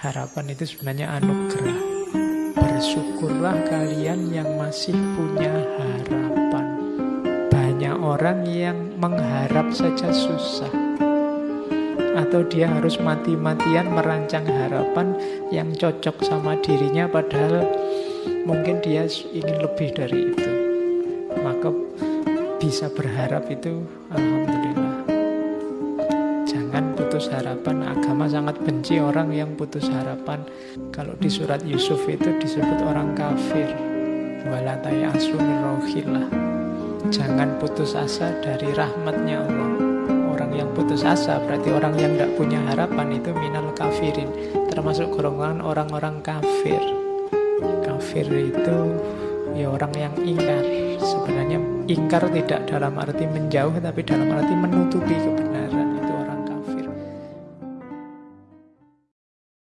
Harapan itu sebenarnya anugerah. Bersyukurlah kalian yang masih punya harapan. Banyak orang yang mengharap saja susah. Atau dia harus mati-matian merancang harapan yang cocok sama dirinya padahal mungkin dia ingin lebih dari itu. Maka bisa berharap itu Alhamdulillah. Jangan putus harapan. Agama sangat benci orang yang putus harapan. Kalau di surat Yusuf itu disebut orang kafir. Walatai rohillah. Jangan putus asa dari rahmatnya Allah. Orang yang putus asa berarti orang yang tidak punya harapan itu minal kafirin. Termasuk golongan orang-orang kafir. Kafir itu ya orang yang ingkar. Sebenarnya ingkar tidak dalam arti menjauh tapi dalam arti menutupi kebenaran